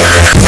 Yeah.